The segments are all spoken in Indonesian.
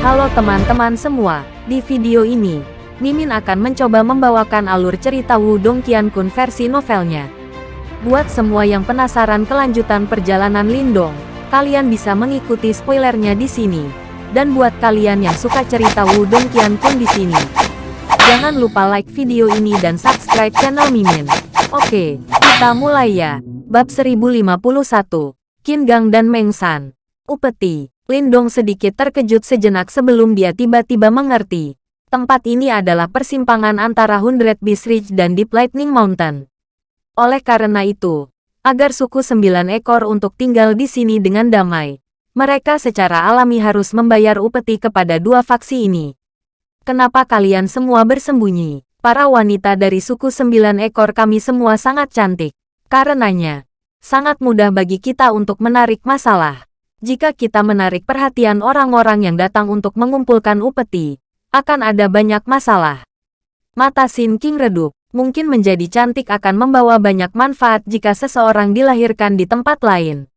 Halo teman-teman semua, di video ini, Mimin akan mencoba membawakan alur cerita Wudong Qiankun versi novelnya. Buat semua yang penasaran kelanjutan perjalanan Lindong, kalian bisa mengikuti spoilernya di sini. Dan buat kalian yang suka cerita Wudong Qiankun di sini, jangan lupa like video ini dan subscribe channel Mimin. Oke, kita mulai ya. Bab 1051, Qin Gang dan Meng San. Upeti, Lindong sedikit terkejut sejenak sebelum dia tiba-tiba mengerti. Tempat ini adalah persimpangan antara Hundred Beast Ridge dan Deep Lightning Mountain. Oleh karena itu, agar suku sembilan ekor untuk tinggal di sini dengan damai, mereka secara alami harus membayar upeti kepada dua faksi ini. Kenapa kalian semua bersembunyi? Para wanita dari suku sembilan ekor kami semua sangat cantik. Karenanya, sangat mudah bagi kita untuk menarik masalah. Jika kita menarik perhatian orang-orang yang datang untuk mengumpulkan upeti, akan ada banyak masalah. Mata Sin King redup, mungkin menjadi cantik akan membawa banyak manfaat jika seseorang dilahirkan di tempat lain.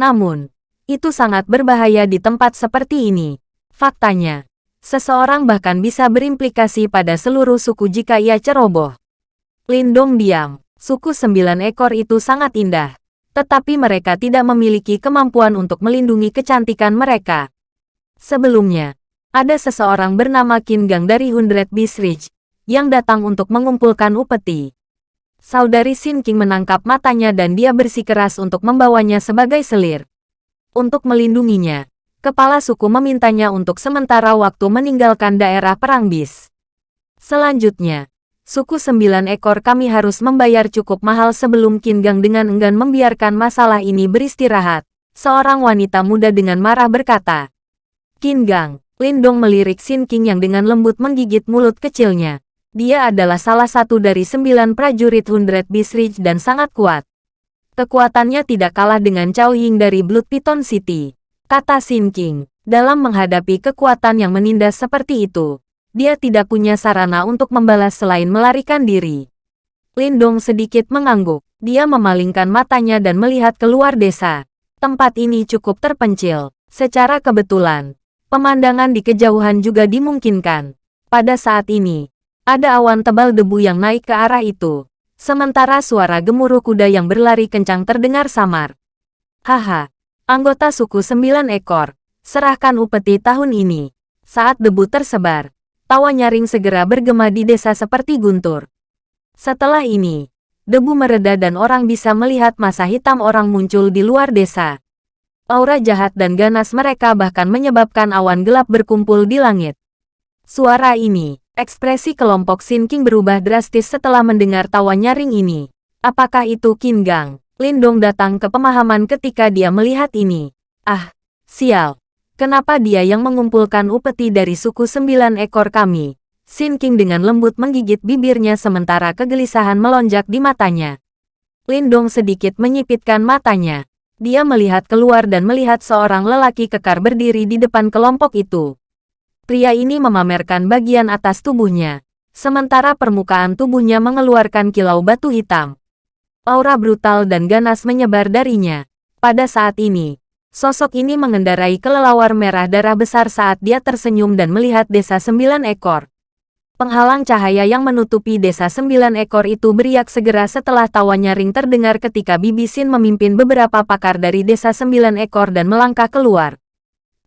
Namun, itu sangat berbahaya di tempat seperti ini. Faktanya, seseorang bahkan bisa berimplikasi pada seluruh suku jika ia ceroboh. Lindong diam, suku sembilan ekor itu sangat indah tetapi mereka tidak memiliki kemampuan untuk melindungi kecantikan mereka. Sebelumnya, ada seseorang bernama Qin Gang dari Hundred Beast Ridge, yang datang untuk mengumpulkan upeti. Saudari Xin King menangkap matanya dan dia bersikeras untuk membawanya sebagai selir. Untuk melindunginya, kepala suku memintanya untuk sementara waktu meninggalkan daerah perang bis. Selanjutnya, suku sembilan ekor kami harus membayar cukup mahal sebelum Kingang dengan enggan membiarkan masalah ini beristirahat. Seorang wanita muda dengan marah berkata. Kingang, Lindong melirik Sin King yang dengan lembut menggigit mulut kecilnya. Dia adalah salah satu dari sembilan prajurit Hundred Beast Ridge dan sangat kuat. Kekuatannya tidak kalah dengan Cao Ying dari Blood Piton City. Kata Sin King, dalam menghadapi kekuatan yang menindas seperti itu, dia tidak punya sarana untuk membalas selain melarikan diri. Lindong sedikit mengangguk. Dia memalingkan matanya dan melihat keluar desa. Tempat ini cukup terpencil. Secara kebetulan, pemandangan di kejauhan juga dimungkinkan. Pada saat ini, ada awan tebal debu yang naik ke arah itu. Sementara suara gemuruh kuda yang berlari kencang terdengar samar. Haha, anggota suku sembilan ekor, serahkan upeti tahun ini. Saat debu tersebar, tawa nyaring segera bergema di desa seperti guntur. Setelah ini, debu mereda dan orang bisa melihat masa hitam orang muncul di luar desa. Aura jahat dan ganas mereka bahkan menyebabkan awan gelap berkumpul di langit. Suara ini, ekspresi kelompok Sin King berubah drastis setelah mendengar tawa nyaring ini. Apakah itu Qin Gang? Lindong datang ke pemahaman ketika dia melihat ini. Ah, sial. Kenapa dia yang mengumpulkan upeti dari suku sembilan ekor kami? Sin King dengan lembut menggigit bibirnya sementara kegelisahan melonjak di matanya. Lindong sedikit menyipitkan matanya. Dia melihat keluar dan melihat seorang lelaki kekar berdiri di depan kelompok itu. Pria ini memamerkan bagian atas tubuhnya, sementara permukaan tubuhnya mengeluarkan kilau batu hitam. Aura brutal dan ganas menyebar darinya. Pada saat ini, Sosok ini mengendarai kelelawar merah darah besar saat dia tersenyum dan melihat desa sembilan ekor. Penghalang cahaya yang menutupi desa sembilan ekor itu beriak segera setelah tawa nyaring terdengar ketika Bibi Sin memimpin beberapa pakar dari desa sembilan ekor dan melangkah keluar.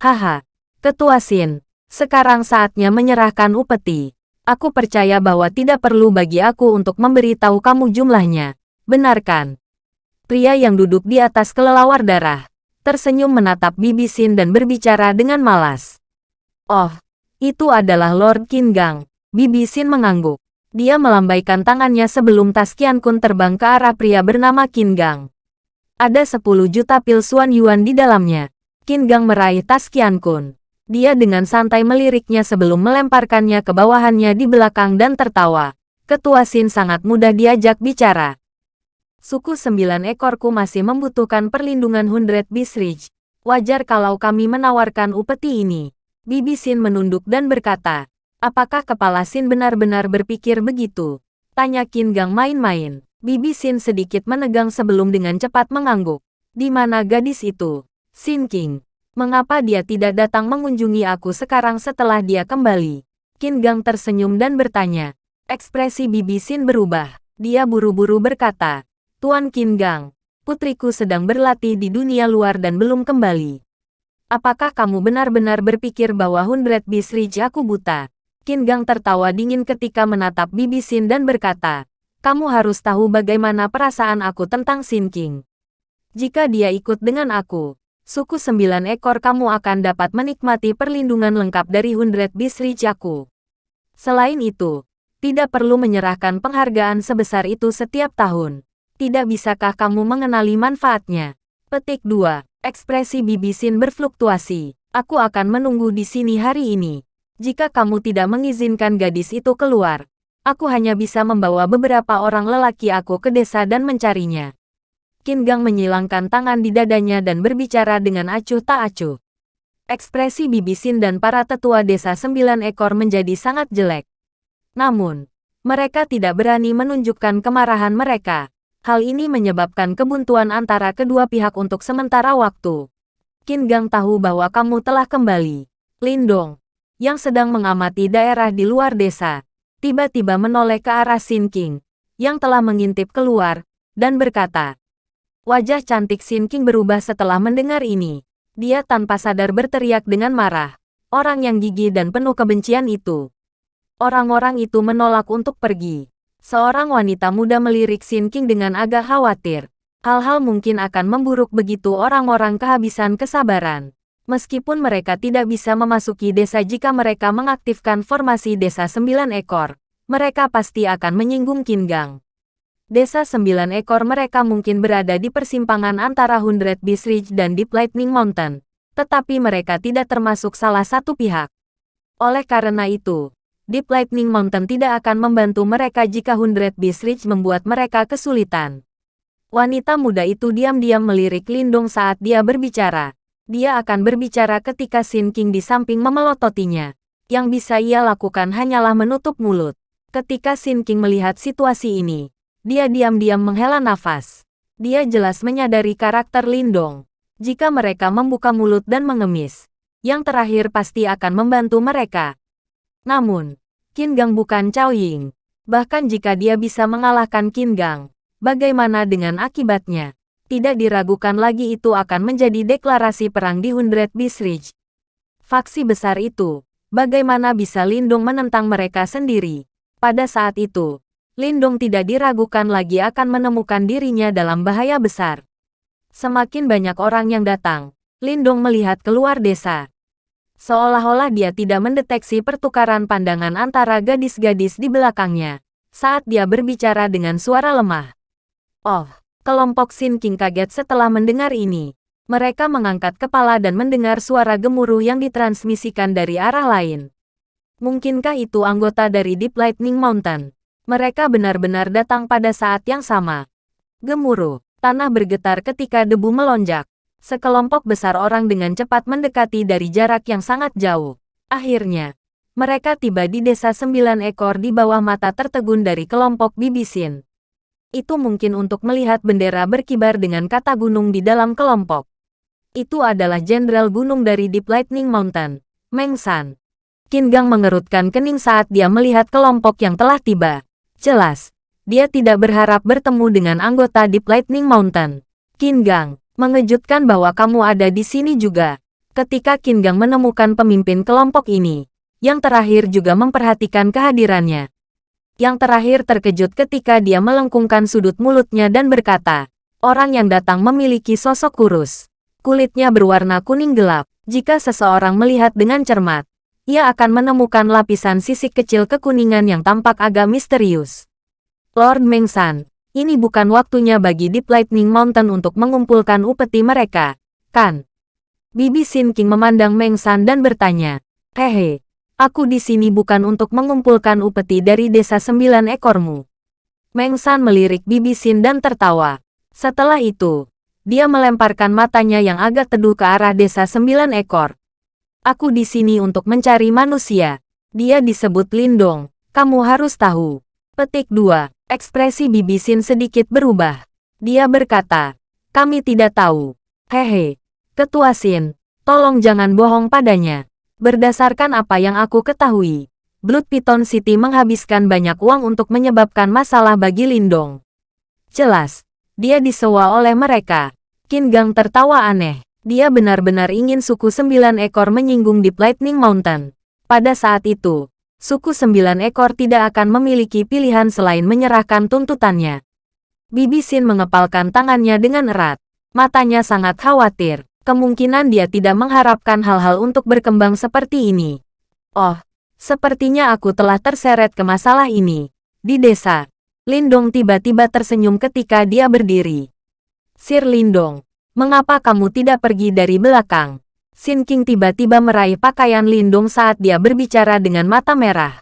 Haha, Ketua Sin, sekarang saatnya menyerahkan upeti. Aku percaya bahwa tidak perlu bagi aku untuk memberitahu kamu jumlahnya. Benarkan? Pria yang duduk di atas kelelawar darah tersenyum menatap Bibi Sin dan berbicara dengan malas. Oh, itu adalah Lord Kingang. Bibi Sin mengangguk. Dia melambaikan tangannya sebelum tas Kian Kun terbang ke arah pria bernama Kingang. Ada 10 juta pil Suan Yuan di dalamnya. Kingang meraih tas Kian Kun. Dia dengan santai meliriknya sebelum melemparkannya ke bawahannya di belakang dan tertawa. Ketua Sin sangat mudah diajak bicara. Suku sembilan ekorku masih membutuhkan perlindungan Hundred Beast. Wajar kalau kami menawarkan upeti ini. Bibi Sin menunduk dan berkata, apakah kepala Sin benar-benar berpikir begitu? Tanya Qin Gang main-main. Bibi Sin sedikit menegang sebelum dengan cepat mengangguk. Di mana gadis itu? Sin King. Mengapa dia tidak datang mengunjungi aku sekarang setelah dia kembali? Qin Gang tersenyum dan bertanya. Ekspresi Bibi Xin berubah. Dia buru-buru berkata, Tuan Qin Gang, putriku sedang berlatih di dunia luar dan belum kembali. Apakah kamu benar-benar berpikir bahwa Hundred Beast Ridge aku buta? Qin Gang tertawa dingin ketika menatap Bibi Xin dan berkata, kamu harus tahu bagaimana perasaan aku tentang Xin King. Jika dia ikut dengan aku, suku sembilan ekor kamu akan dapat menikmati perlindungan lengkap dari Hundred Beast aku. Selain itu, tidak perlu menyerahkan penghargaan sebesar itu setiap tahun. Tidak bisakah kamu mengenali manfaatnya? Petik 2. Ekspresi Bibi Sin berfluktuasi. Aku akan menunggu di sini hari ini. Jika kamu tidak mengizinkan gadis itu keluar, aku hanya bisa membawa beberapa orang lelaki aku ke desa dan mencarinya. Qin Gang menyilangkan tangan di dadanya dan berbicara dengan acuh tak acuh. Ekspresi Bibisin dan para tetua desa sembilan ekor menjadi sangat jelek. Namun, mereka tidak berani menunjukkan kemarahan mereka. Hal ini menyebabkan kebuntuan antara kedua pihak untuk sementara waktu. Qin Gang tahu bahwa kamu telah kembali. Lindong, yang sedang mengamati daerah di luar desa, tiba-tiba menoleh ke arah Xin King, yang telah mengintip keluar, dan berkata, Wajah cantik Xin King berubah setelah mendengar ini. Dia tanpa sadar berteriak dengan marah. Orang yang gigih dan penuh kebencian itu. Orang-orang itu menolak untuk pergi. Seorang wanita muda melirik Xin King dengan agak khawatir. Hal-hal mungkin akan memburuk begitu orang-orang kehabisan kesabaran. Meskipun mereka tidak bisa memasuki desa jika mereka mengaktifkan formasi desa sembilan ekor, mereka pasti akan menyinggung Qin Gang. Desa sembilan ekor mereka mungkin berada di persimpangan antara Hundred Beast Ridge dan Deep Lightning Mountain, tetapi mereka tidak termasuk salah satu pihak. Oleh karena itu, Deep Lightning Mountain tidak akan membantu mereka jika Hundred Beast Ridge membuat mereka kesulitan. Wanita muda itu diam-diam melirik Lindung saat dia berbicara. Dia akan berbicara ketika Sin King di samping memelototinya. Yang bisa ia lakukan hanyalah menutup mulut. Ketika Sin King melihat situasi ini, dia diam-diam menghela nafas. Dia jelas menyadari karakter Lindong. Jika mereka membuka mulut dan mengemis, yang terakhir pasti akan membantu mereka. Namun, Qin Gang bukan Cao Ying. Bahkan jika dia bisa mengalahkan Qin Gang, bagaimana dengan akibatnya? Tidak diragukan lagi itu akan menjadi deklarasi perang di Hundred Beast Ridge. Faksi besar itu, bagaimana bisa Lindong menentang mereka sendiri? Pada saat itu, Lindong tidak diragukan lagi akan menemukan dirinya dalam bahaya besar. Semakin banyak orang yang datang, Lindong melihat keluar desa. Seolah-olah dia tidak mendeteksi pertukaran pandangan antara gadis-gadis di belakangnya saat dia berbicara dengan suara lemah. Oh, kelompok Sin King kaget setelah mendengar ini. Mereka mengangkat kepala dan mendengar suara gemuruh yang ditransmisikan dari arah lain. Mungkinkah itu anggota dari Deep Lightning Mountain? Mereka benar-benar datang pada saat yang sama. Gemuruh, tanah bergetar ketika debu melonjak. Sekelompok besar orang dengan cepat mendekati dari jarak yang sangat jauh. Akhirnya, mereka tiba di desa sembilan ekor di bawah mata tertegun dari kelompok Bibisin. Itu mungkin untuk melihat bendera berkibar dengan kata gunung di dalam kelompok. Itu adalah Jenderal Gunung dari Deep Lightning Mountain, Meng San. Qin Gang mengerutkan kening saat dia melihat kelompok yang telah tiba. Jelas, dia tidak berharap bertemu dengan anggota Deep Lightning Mountain. Qin Gang, mengejutkan bahwa kamu ada di sini juga. Ketika Qin Gang menemukan pemimpin kelompok ini, yang terakhir juga memperhatikan kehadirannya. Yang terakhir terkejut ketika dia melengkungkan sudut mulutnya dan berkata, orang yang datang memiliki sosok kurus. Kulitnya berwarna kuning gelap. Jika seseorang melihat dengan cermat, ia akan menemukan lapisan sisik kecil kekuningan yang tampak agak misterius. Lord Mengsan, ini bukan waktunya bagi Deep Lightning Mountain untuk mengumpulkan upeti mereka, kan? Bibi Sin King memandang Mengsan dan bertanya, Hehe, aku di sini bukan untuk mengumpulkan upeti dari desa sembilan ekormu. Mengsan melirik Bibi Sin dan tertawa. Setelah itu, dia melemparkan matanya yang agak teduh ke arah desa sembilan ekor. Aku di sini untuk mencari manusia. Dia disebut Lindong. Kamu harus tahu. Petik 2. Ekspresi Bibisin sedikit berubah. Dia berkata, kami tidak tahu. Hehe. Ketua Sin, Tolong jangan bohong padanya. Berdasarkan apa yang aku ketahui, Blood Piton City menghabiskan banyak uang untuk menyebabkan masalah bagi Lindong. Jelas, dia disewa oleh mereka. Qin Gang tertawa aneh. Dia benar-benar ingin suku sembilan ekor menyinggung di Lightning Mountain. Pada saat itu, suku sembilan ekor tidak akan memiliki pilihan selain menyerahkan tuntutannya. Bibi Sin mengepalkan tangannya dengan erat. Matanya sangat khawatir. Kemungkinan dia tidak mengharapkan hal-hal untuk berkembang seperti ini. Oh, Sepertinya aku telah terseret ke masalah ini. Di desa, Lindong tiba-tiba tersenyum ketika dia berdiri. Sir Lindong, mengapa kamu tidak pergi dari belakang? Sin King tiba-tiba meraih pakaian Lindong saat dia berbicara dengan mata merah.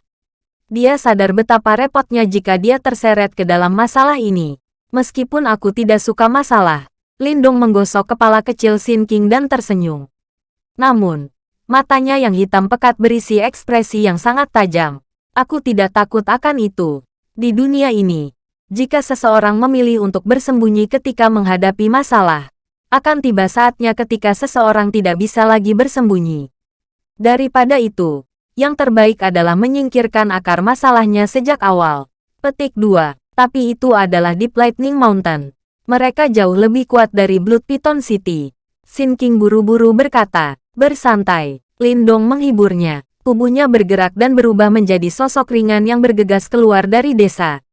Dia sadar betapa repotnya jika dia terseret ke dalam masalah ini. Meskipun aku tidak suka masalah, Lindong menggosok kepala kecil Sin King dan tersenyum. Namun, Matanya yang hitam pekat berisi ekspresi yang sangat tajam. Aku tidak takut akan itu. Di dunia ini, jika seseorang memilih untuk bersembunyi ketika menghadapi masalah, akan tiba saatnya ketika seseorang tidak bisa lagi bersembunyi. Daripada itu, yang terbaik adalah menyingkirkan akar masalahnya sejak awal. Petik 2. Tapi itu adalah Deep Lightning Mountain. Mereka jauh lebih kuat dari Blood Python City. Sin King buru-buru berkata, Bersantai, Lindong menghiburnya. Tubuhnya bergerak dan berubah menjadi sosok ringan yang bergegas keluar dari desa.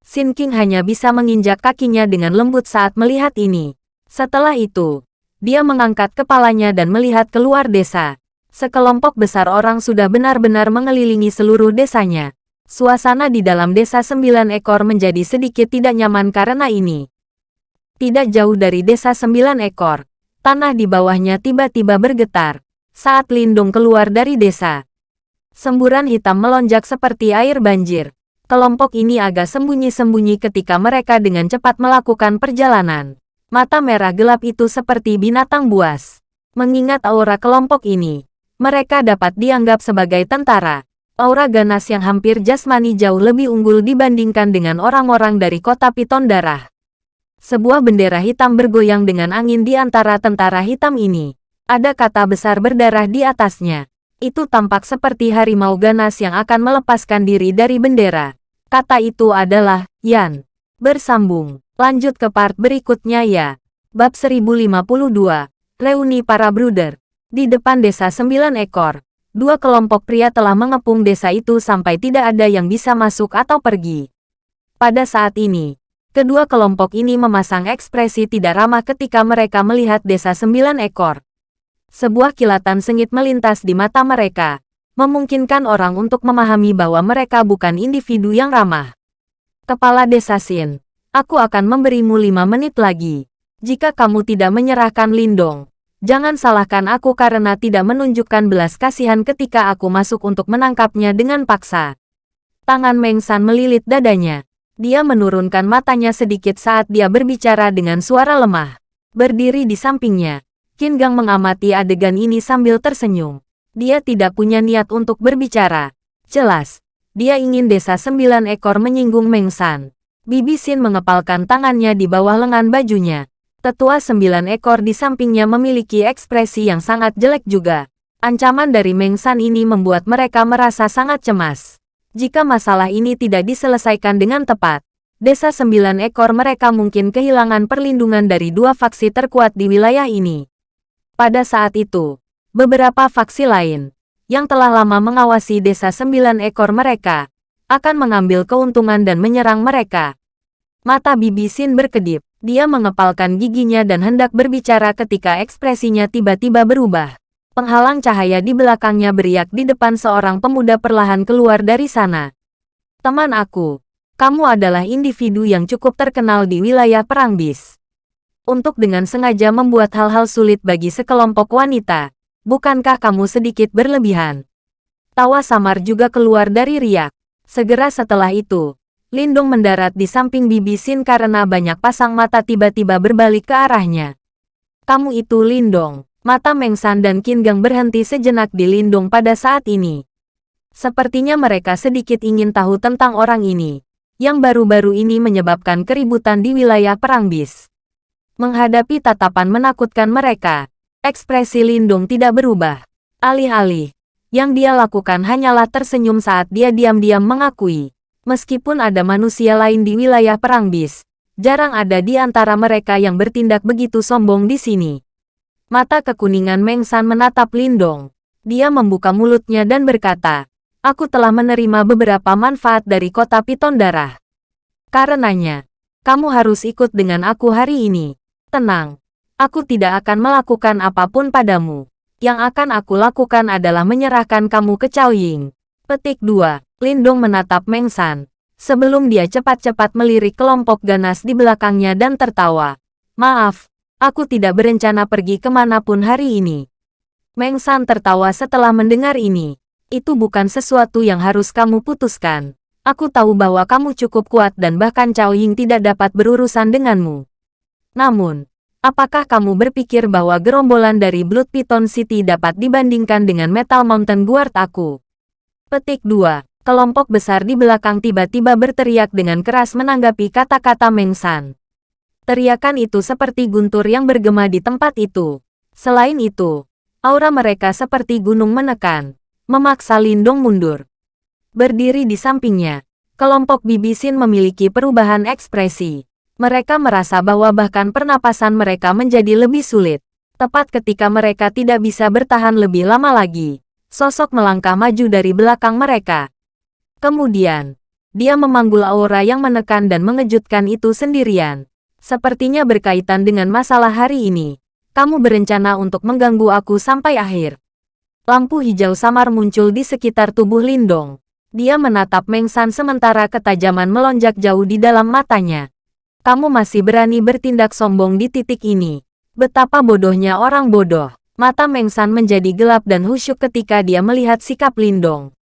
Sin King hanya bisa menginjak kakinya dengan lembut saat melihat ini. Setelah itu, dia mengangkat kepalanya dan melihat keluar desa. Sekelompok besar orang sudah benar-benar mengelilingi seluruh desanya. Suasana di dalam desa sembilan ekor menjadi sedikit tidak nyaman karena ini. Tidak jauh dari desa sembilan ekor, Tanah di bawahnya tiba-tiba bergetar saat Lindung keluar dari desa. Semburan hitam melonjak seperti air banjir. Kelompok ini agak sembunyi-sembunyi ketika mereka dengan cepat melakukan perjalanan. Mata merah gelap itu seperti binatang buas. Mengingat aura kelompok ini, mereka dapat dianggap sebagai tentara. Aura ganas yang hampir jasmani jauh lebih unggul dibandingkan dengan orang-orang dari kota Piton Darah. Sebuah bendera hitam bergoyang dengan angin di antara tentara hitam ini. Ada kata besar berdarah di atasnya. Itu tampak seperti harimau ganas yang akan melepaskan diri dari bendera. Kata itu adalah, Yan. Bersambung. Lanjut ke part berikutnya ya. Bab 1052. Reuni para bruder. Di depan desa sembilan ekor, dua kelompok pria telah mengepung desa itu sampai tidak ada yang bisa masuk atau pergi. Pada saat ini, Kedua kelompok ini memasang ekspresi tidak ramah ketika mereka melihat desa sembilan ekor. Sebuah kilatan sengit melintas di mata mereka, memungkinkan orang untuk memahami bahwa mereka bukan individu yang ramah. Kepala Desa Sin, aku akan memberimu lima menit lagi. Jika kamu tidak menyerahkan Lindong, jangan salahkan aku karena tidak menunjukkan belas kasihan ketika aku masuk untuk menangkapnya dengan paksa. Tangan Meng San melilit dadanya. Dia menurunkan matanya sedikit saat dia berbicara dengan suara lemah. Berdiri di sampingnya, Qin Gang mengamati adegan ini sambil tersenyum. Dia tidak punya niat untuk berbicara. Jelas, dia ingin desa sembilan ekor menyinggung Meng San. Bibi Xin mengepalkan tangannya di bawah lengan bajunya. Tetua sembilan ekor di sampingnya memiliki ekspresi yang sangat jelek juga. Ancaman dari Meng San ini membuat mereka merasa sangat cemas. Jika masalah ini tidak diselesaikan dengan tepat, desa sembilan ekor mereka mungkin kehilangan perlindungan dari dua faksi terkuat di wilayah ini. Pada saat itu, beberapa faksi lain, yang telah lama mengawasi desa sembilan ekor mereka, akan mengambil keuntungan dan menyerang mereka. Mata Bibi Sin berkedip, dia mengepalkan giginya dan hendak berbicara ketika ekspresinya tiba-tiba berubah. Penghalang cahaya di belakangnya beriak di depan seorang pemuda perlahan keluar dari sana. Teman aku, kamu adalah individu yang cukup terkenal di wilayah perang bis. Untuk dengan sengaja membuat hal-hal sulit bagi sekelompok wanita, bukankah kamu sedikit berlebihan? Tawa samar juga keluar dari riak. Segera setelah itu, Lindung mendarat di samping Bibi Sin karena banyak pasang mata tiba-tiba berbalik ke arahnya. Kamu itu Lindong. Mata Meng San dan Qin Gang berhenti sejenak di Lindung pada saat ini. Sepertinya mereka sedikit ingin tahu tentang orang ini, yang baru-baru ini menyebabkan keributan di wilayah Perang Bis. Menghadapi tatapan menakutkan mereka, Ekspresi Lindung tidak berubah. Alih-alih, yang dia lakukan hanyalah tersenyum saat dia diam-diam mengakui. Meskipun ada manusia lain di wilayah Perang Bis, jarang ada di antara mereka yang bertindak begitu sombong di sini. Mata kekuningan Meng San menatap Lindong. Dia membuka mulutnya dan berkata, Aku telah menerima beberapa manfaat dari kota Piton Darah. Karenanya, kamu harus ikut dengan aku hari ini. Tenang, aku tidak akan melakukan apa pun padamu. Yang akan aku lakukan adalah menyerahkan kamu ke Cao Ying. Petik 2. Lindong menatap Meng San. Sebelum dia cepat-cepat melirik kelompok ganas di belakangnya dan tertawa. Maaf, aku tidak berencana pergi ke mana pun hari ini. Meng San tertawa setelah mendengar ini. Itu bukan sesuatu yang harus kamu putuskan. Aku tahu bahwa kamu cukup kuat dan bahkan Cao Ying tidak dapat berurusan denganmu. Namun, Apakah kamu berpikir bahwa gerombolan dari Blood Python City dapat dibandingkan dengan Metal Mountain Guard aku? Petik 2. Kelompok besar di belakang tiba-tiba berteriak dengan keras menanggapi kata-kata Meng San. Teriakan itu seperti guntur yang bergema di tempat itu. Selain itu, aura mereka seperti gunung menekan, memaksa Lindong mundur. Berdiri di sampingnya, kelompok Bibisin memiliki perubahan ekspresi. Mereka merasa bahwa bahkan pernapasan mereka menjadi lebih sulit. Tepat ketika mereka tidak bisa bertahan lebih lama lagi, sosok melangkah maju dari belakang mereka. Kemudian, dia memanggul aura yang menekan dan mengejutkan itu sendirian. Sepertinya berkaitan dengan masalah hari ini. Kamu berencana untuk mengganggu aku sampai akhir. Lampu hijau samar muncul di sekitar tubuh Lindong. Dia menatap Meng San sementara ketajaman melonjak jauh di dalam matanya. Kamu masih berani bertindak sombong di titik ini. Betapa bodohnya orang bodoh. Mata Meng San menjadi gelap dan husyuk ketika dia melihat sikap Lindong.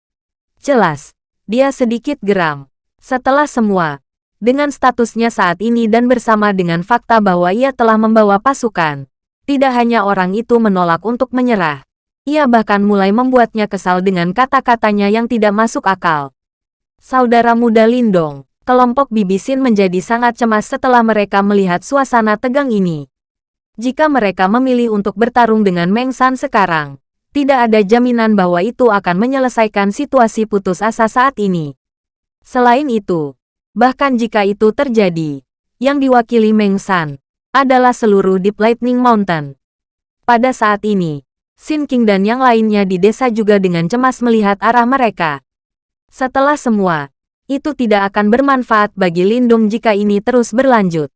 Jelas, dia sedikit geram. Setelah semua, dengan statusnya saat ini dan bersama dengan fakta bahwa ia telah membawa pasukan, tidak hanya orang itu menolak untuk menyerah. Ia bahkan mulai membuatnya kesal dengan kata-katanya yang tidak masuk akal. Saudara muda Lindong, kelompok Bibisin menjadi sangat cemas setelah mereka melihat suasana tegang ini. Jika mereka memilih untuk bertarung dengan Meng San sekarang, tidak ada jaminan bahwa itu akan menyelesaikan situasi putus asa saat ini. Selain itu, bahkan jika itu terjadi, yang diwakili Meng San adalah seluruh Deep Lightning Mountain. Pada saat ini, Sin King dan yang lainnya di desa juga dengan cemas melihat arah mereka. Setelah semua, itu tidak akan bermanfaat bagi Lindung jika ini terus berlanjut.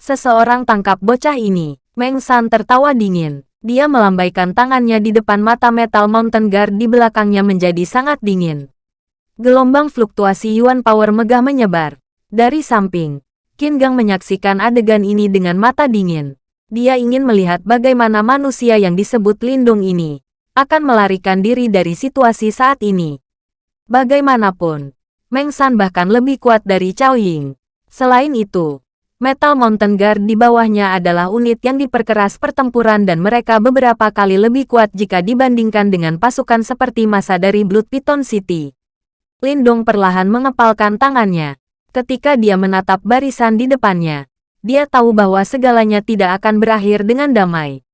Seseorang tangkap bocah ini. Meng San tertawa dingin. Dia melambaikan tangannya di depan mata Metal Mountain Guard di belakangnya menjadi sangat dingin. Gelombang fluktuasi Yuan Power megah menyebar. Dari samping, Qin Gang menyaksikan adegan ini dengan mata dingin. Dia ingin melihat bagaimana manusia yang disebut Lindung ini akan melarikan diri dari situasi saat ini. Bagaimanapun, Meng San bahkan lebih kuat dari Cao Ying. Selain itu, Metal Mountain Guard di bawahnya adalah unit yang diperkeras pertempuran dan mereka beberapa kali lebih kuat jika dibandingkan dengan pasukan seperti masa dari Blood Python City. Lindong perlahan mengepalkan tangannya. Ketika dia menatap barisan di depannya, dia tahu bahwa segalanya tidak akan berakhir dengan damai.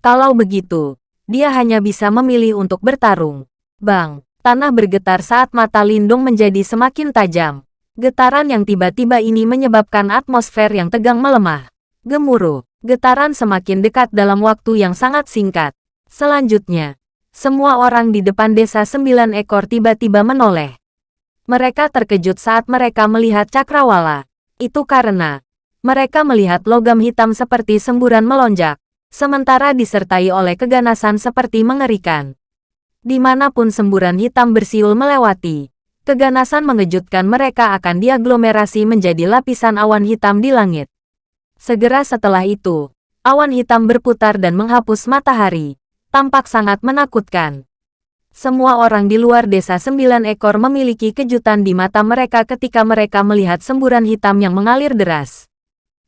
Kalau begitu, dia hanya bisa memilih untuk bertarung. Bang! Tanah bergetar saat mata Lindung menjadi semakin tajam. Getaran yang tiba-tiba ini menyebabkan atmosfer yang tegang melemah. Gemuruh, getaran semakin dekat dalam waktu yang sangat singkat. Selanjutnya, semua orang di depan desa sembilan ekor tiba-tiba menoleh. Mereka terkejut saat mereka melihat cakrawala. Itu karena mereka melihat logam hitam seperti semburan melonjak, sementara disertai oleh keganasan seperti mengerikan. Di mana pun semburan hitam bersiul melewati, keganasan mengejutkan mereka akan diaglomerasi menjadi lapisan awan hitam di langit. Segera setelah itu, awan hitam berputar dan menghapus matahari. Tampak sangat menakutkan. Semua orang di luar desa sembilan ekor memiliki kejutan di mata mereka ketika mereka melihat semburan hitam yang mengalir deras.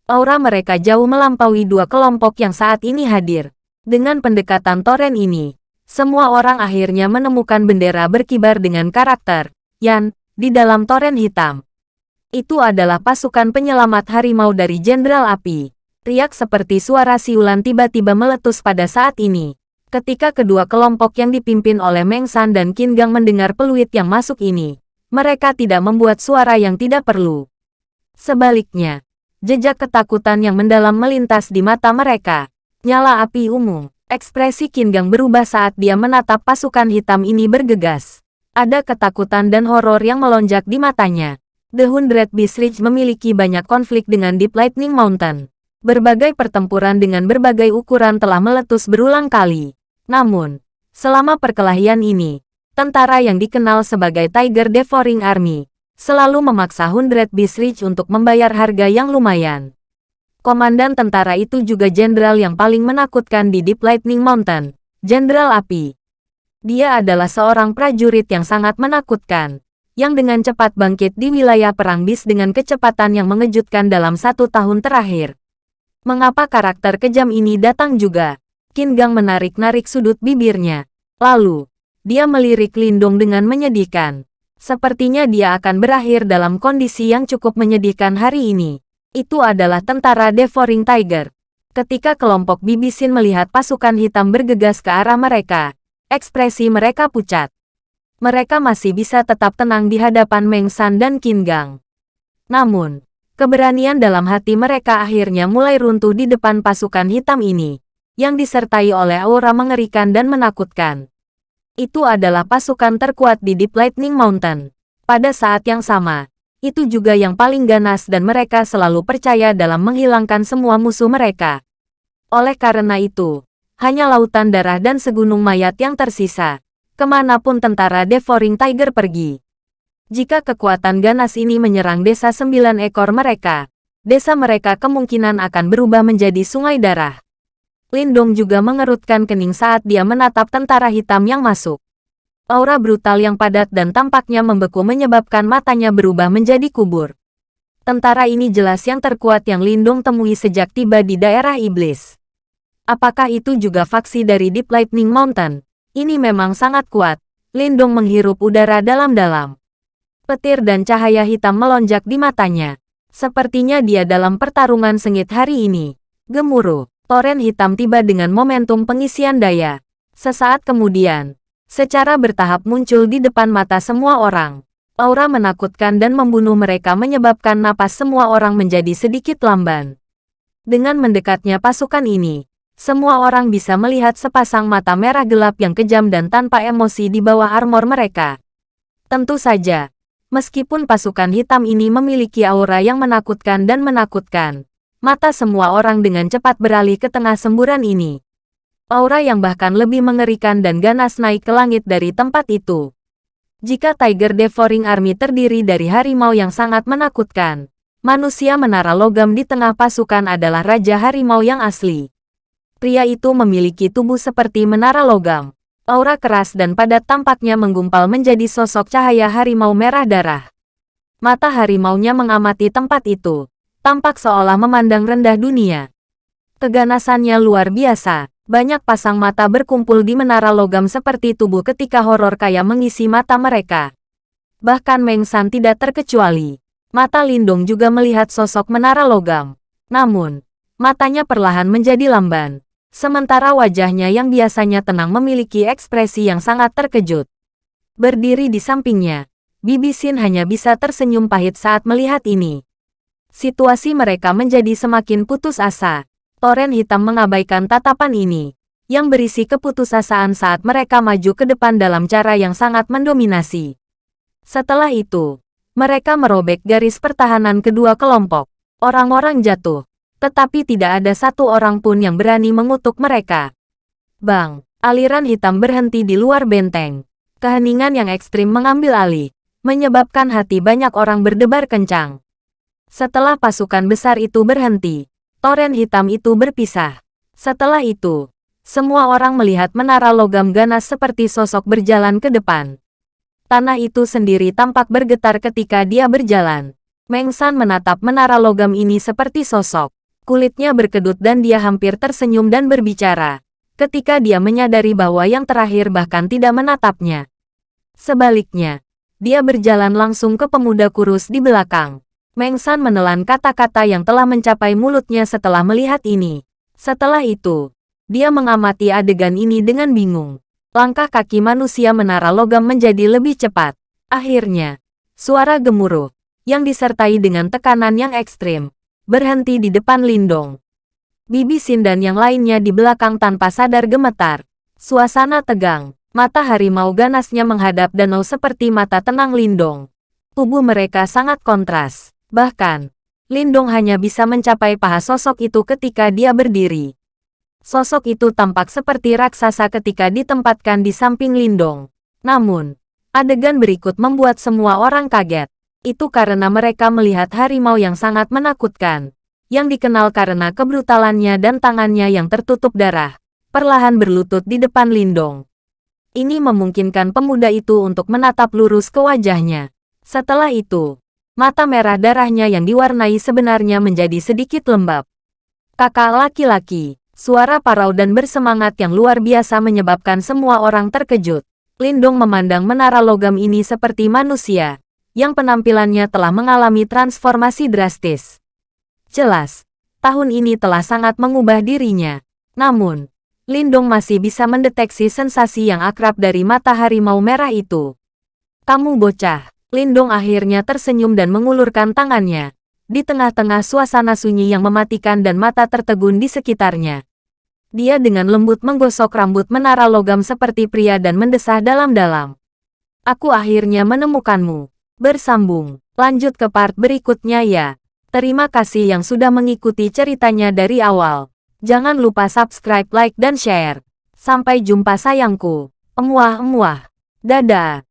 Aura mereka jauh melampaui dua kelompok yang saat ini hadir. Dengan pendekatan toren ini, semua orang akhirnya menemukan bendera berkibar dengan karakter Yan di dalam toren hitam. Itu adalah pasukan penyelamat harimau dari Jenderal Api. Riak seperti suara siulan tiba-tiba meletus pada saat ini. Ketika kedua kelompok yang dipimpin oleh Meng San dan Qin Gang mendengar peluit yang masuk ini, mereka tidak membuat suara yang tidak perlu. Sebaliknya, jejak ketakutan yang mendalam melintas di mata mereka. Nyala api ungu. Ekspresi Qin Gang berubah saat dia menatap pasukan hitam ini bergegas. Ada ketakutan dan horor yang melonjak di matanya. The Hundred Beast Ridge memiliki banyak konflik dengan Deep Lightning Mountain. Berbagai pertempuran dengan berbagai ukuran telah meletus berulang kali. Namun, selama perkelahian ini, tentara yang dikenal sebagai Tiger Devouring Army selalu memaksa Hundred Beast Ridge untuk membayar harga yang lumayan. Komandan tentara itu juga jenderal yang paling menakutkan di Deep Lightning Mountain, Jenderal Api. Dia adalah seorang prajurit yang sangat menakutkan, yang dengan cepat bangkit di wilayah perang bis dengan kecepatan yang mengejutkan dalam satu tahun terakhir. Mengapa karakter kejam ini datang juga? Qin Gang menarik-narik sudut bibirnya. Lalu, dia melirik Lindong dengan menyedihkan. Sepertinya dia akan berakhir dalam kondisi yang cukup menyedihkan hari ini. Itu adalah tentara Devouring Tiger. Ketika kelompok Bibisin melihat pasukan hitam bergegas ke arah mereka, ekspresi mereka pucat. Mereka masih bisa tetap tenang di hadapan Meng San dan Qin Gang. Namun, Keberanian dalam hati mereka akhirnya mulai runtuh di depan pasukan hitam ini, yang disertai oleh aura mengerikan dan menakutkan. Itu adalah pasukan terkuat di Deep Lightning Mountain. Pada saat yang sama, itu juga yang paling ganas dan mereka selalu percaya dalam menghilangkan semua musuh mereka. Oleh karena itu, hanya lautan darah dan segunung mayat yang tersisa. Ke mana pun tentara Devouring Tiger pergi, jika kekuatan ganas ini menyerang desa sembilan ekor mereka, desa mereka kemungkinan akan berubah menjadi sungai darah. Lindong juga mengerutkan kening saat dia menatap tentara hitam yang masuk. Aura brutal yang padat dan tampaknya membeku menyebabkan matanya berubah menjadi kubur. Tentara ini jelas yang terkuat yang Lindong temui sejak tiba di daerah iblis. Apakah itu juga faksi dari Deep Lightning Mountain? Ini memang sangat kuat. Lindong menghirup udara dalam-dalam. Petir dan cahaya hitam melonjak di matanya. Sepertinya dia dalam pertarungan sengit hari ini. Gemuruh, toren hitam tiba dengan momentum pengisian daya. Sesaat kemudian, secara bertahap muncul di depan mata semua orang. Aura menakutkan dan membunuh mereka menyebabkan napas semua orang menjadi sedikit lamban. Dengan mendekatnya pasukan ini, semua orang bisa melihat sepasang mata merah gelap yang kejam dan tanpa emosi di bawah armor mereka. Tentu saja, Meskipun pasukan hitam ini memiliki aura yang menakutkan dan menakutkan, mata semua orang dengan cepat beralih ke tengah semburan ini. Aura yang bahkan lebih mengerikan dan ganas naik ke langit dari tempat itu. Jika Tiger Devouring Army terdiri dari harimau yang sangat menakutkan, manusia menara logam di tengah pasukan adalah Raja Harimau yang asli. Pria itu memiliki tubuh seperti menara logam, Aura keras dan padat tampaknya menggumpal menjadi sosok cahaya harimau merah darah. Mata harimaunya mengamati tempat itu, tampak seolah memandang rendah dunia. Keganasannya luar biasa, banyak pasang mata berkumpul di menara logam seperti tubuh ketika horor kaya mengisi mata mereka. Bahkan Meng San tidak terkecuali. Mata Lindung juga melihat sosok menara logam. Namun, matanya perlahan menjadi lamban. Sementara wajahnya yang biasanya tenang memiliki ekspresi yang sangat terkejut. Berdiri di sampingnya, Bibi Sin hanya bisa tersenyum pahit saat melihat ini. Situasi mereka menjadi semakin putus asa. Toren hitam mengabaikan tatapan ini, yang berisi keputusasaan saat mereka maju ke depan dalam cara yang sangat mendominasi. Setelah itu, mereka merobek garis pertahanan kedua kelompok. Orang-orang jatuh, tetapi tidak ada satu orang pun yang berani mengutuk mereka. Bang, aliran hitam berhenti di luar benteng. Keheningan yang ekstrim mengambil alih, menyebabkan hati banyak orang berdebar kencang. Setelah pasukan besar itu berhenti, toren hitam itu berpisah. Setelah itu, semua orang melihat menara logam ganas seperti sosok berjalan ke depan. Tanah itu sendiri tampak bergetar ketika dia berjalan. Meng San menatap menara logam ini seperti sosok. Kulitnya berkedut dan dia hampir tersenyum dan berbicara. Ketika dia menyadari bahwa yang terakhir bahkan tidak menatapnya. Sebaliknya, dia berjalan langsung ke pemuda kurus di belakang. Meng San menelan kata-kata yang telah mencapai mulutnya setelah melihat ini. Setelah itu, dia mengamati adegan ini dengan bingung. Langkah kaki manusia menara logam menjadi lebih cepat. Akhirnya, suara gemuruh, yang disertai dengan tekanan yang ekstrim, berhenti di depan Lindong. Bibi Sin dan yang lainnya di belakang tanpa sadar gemetar. Suasana tegang, mata harimau ganasnya menghadap danau seperti mata tenang Lindong. Tubuh mereka sangat kontras. Bahkan, Lindong hanya bisa mencapai paha sosok itu ketika dia berdiri. Sosok itu tampak seperti raksasa ketika ditempatkan di samping Lindong. Namun, adegan berikut membuat semua orang kaget. Itu karena mereka melihat harimau yang sangat menakutkan, yang dikenal karena kebrutalannya dan tangannya yang tertutup darah, perlahan berlutut di depan Lindong. Ini memungkinkan pemuda itu untuk menatap lurus ke wajahnya. Setelah itu, Mata merah darahnya yang diwarnai sebenarnya menjadi sedikit lembab. Kakak laki-laki, suara parau dan bersemangat yang luar biasa menyebabkan semua orang terkejut. Lindong memandang menara logam ini seperti manusia, yang penampilannya telah mengalami transformasi drastis. Jelas, tahun ini telah sangat mengubah dirinya. Namun, Lindong masih bisa mendeteksi sensasi yang akrab dari mata harimau merah itu. Kamu bocah, Lindong akhirnya tersenyum dan mengulurkan tangannya. Di tengah-tengah suasana sunyi yang mematikan dan mata tertegun di sekitarnya. Dia dengan lembut menggosok rambut menara logam seperti pria dan mendesah dalam-dalam. Aku akhirnya menemukanmu. Bersambung. Lanjut ke part berikutnya ya. Terima kasih yang sudah mengikuti ceritanya dari awal. Jangan lupa subscribe, like, dan share. Sampai jumpa sayangku. Emuah-emuah. Dadah.